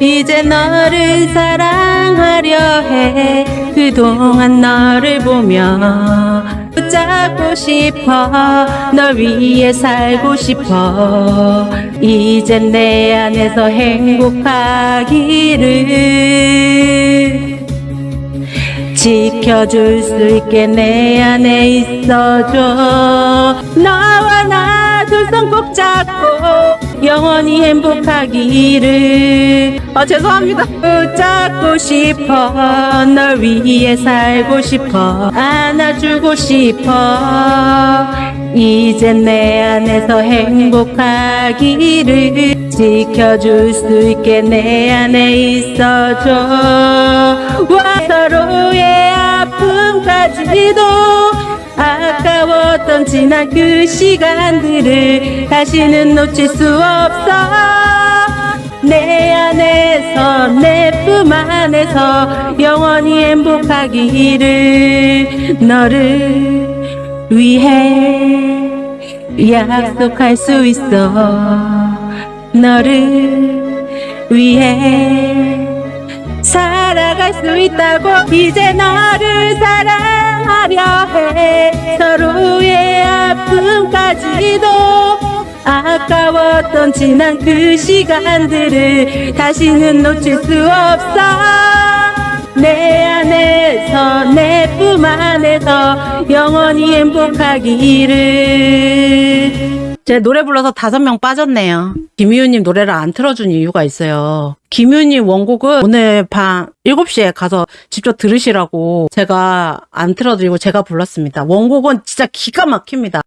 이제 너를 사랑하려 해. 그동안 너를 보며 붙잡고 싶어. 널 위해 살고 싶어. 이젠 내 안에서 행복하기를 지켜줄 수 있게 내 안에 있어줘. 너와 나두 손 꼭 잡고 영원히 행복하기를. 아 죄송합니다. 붙잡고 싶어. 널 위해 살고 싶어. 안아주고 싶어. 이젠 내 안에서 행복하기를 지켜줄 수 있게 내 안에 있어줘. 와 서로의 아픔까지도 아까웠던 지난 그 시간들을 다시는 놓칠 수 없어. 내 안에서 내 품 안에서 영원히 행복하기를 너를 위해 약속할 수 있어. 너를 위해 살아갈 수 있다고 이제 너를 사랑하려 해. 서로 의 아픔까지도 아까웠던 지난 그 시간들을 다시는 놓칠 수 없어 내 안에서 내 품 안에서 영원히 행복하기를 제 노래 불러서 다섯 명 빠졌네요. 김희우님 노래를 안 틀어준 이유가 있어요. 김희우님 원곡은 오늘 밤 7시에 가서 직접 들으시라고 제가 안 틀어드리고 제가 불렀습니다. 원곡은 진짜 기가 막힙니다.